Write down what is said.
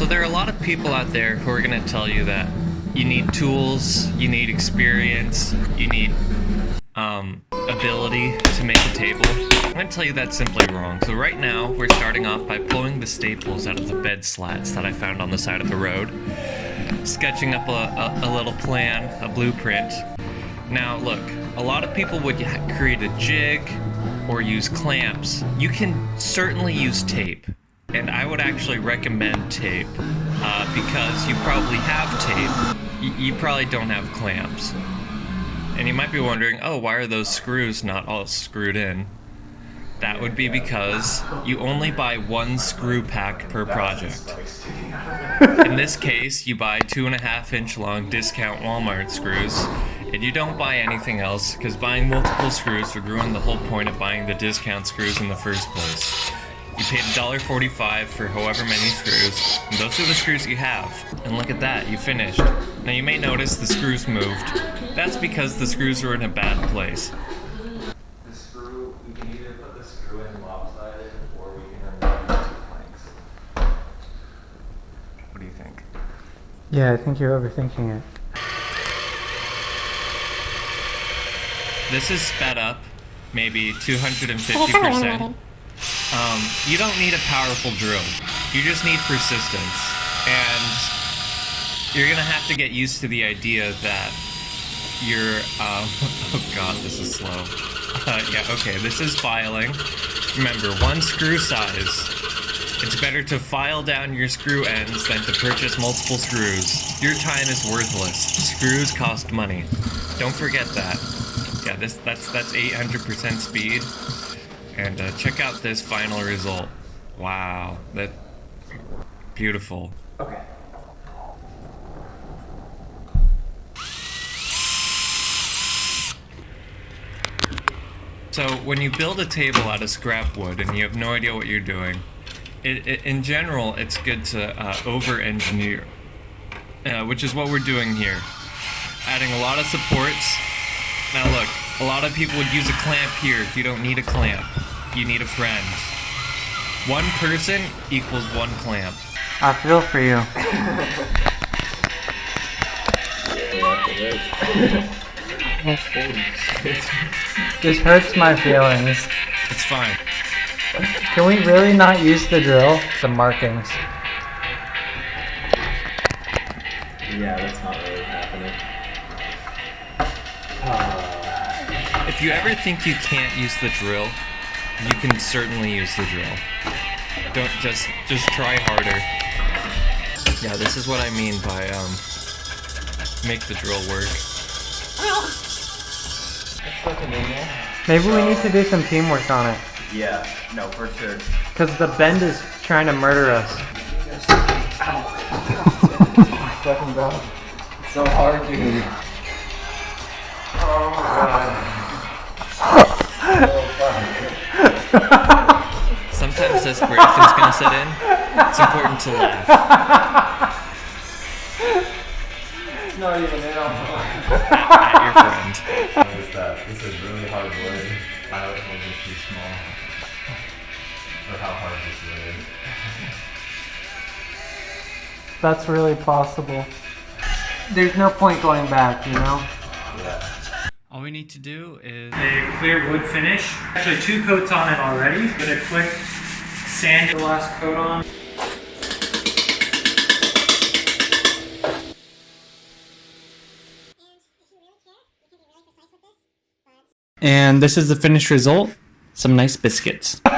So there are a lot of people out there who are going to tell you that you need tools, you need experience, you need um, ability to make a table. I'm going to tell you that's simply wrong. So right now, we're starting off by pulling the staples out of the bed slats that I found on the side of the road, sketching up a, a, a little plan, a blueprint. Now look, a lot of people would create a jig or use clamps. You can certainly use tape and I would actually recommend tape uh, because you probably have tape. Y you probably don't have clamps. And you might be wondering, oh, why are those screws not all screwed in? That would be because you only buy one screw pack per project. In this case, you buy two and a half inch long discount Walmart screws, and you don't buy anything else because buying multiple screws would ruin the whole point of buying the discount screws in the first place. You paid $1.45 for however many screws, and those are the screws you have. And look at that, you finished. Now you may notice the screws moved. That's because the screws are in a bad place. The screw, we can either put the screw in lopsided or we can remove the two planks. What do you think? Yeah, I think you're overthinking it. This is sped up, maybe 250%. Um, you don't need a powerful drill. You just need persistence. And you're gonna have to get used to the idea that you're, um, oh god, this is slow. Uh, yeah, okay, this is filing. Remember, one screw size. It's better to file down your screw ends than to purchase multiple screws. Your time is worthless. Screws cost money. Don't forget that. Yeah, this that's that's 800% speed. And uh, check out this final result. Wow, that beautiful. Okay. So when you build a table out of scrap wood and you have no idea what you're doing, it, it, in general, it's good to uh, over-engineer, uh, which is what we're doing here. Adding a lot of supports. Now look, a lot of people would use a clamp here. If you don't need a clamp. You need a friend. One person equals one clamp. I feel for you. this hurts my feelings. It's fine. Can we really not use the drill? The markings. Yeah, that's not really happening. Uh, If you ever think you can't use the drill, you can certainly use the drill. Don't just just try harder. Yeah, this is what I mean by um make the drill work. it's looking in. Maybe we need to do some teamwork on it. Yeah, no, for sure. Because the bend is trying to murder us. Fucking god. It's so hard, dude. Sometimes desperation's gonna set in. It's important to laugh Not even in on at your friend. What is that? This is really hard wood. Pilot will be too small. For how hard this wood is. That's really possible. There's no point going back, you know? Yeah. All we need to do is a clear wood finish. Actually two coats on it already. Get a quick sand the last coat on. And this is the finished result. Some nice biscuits.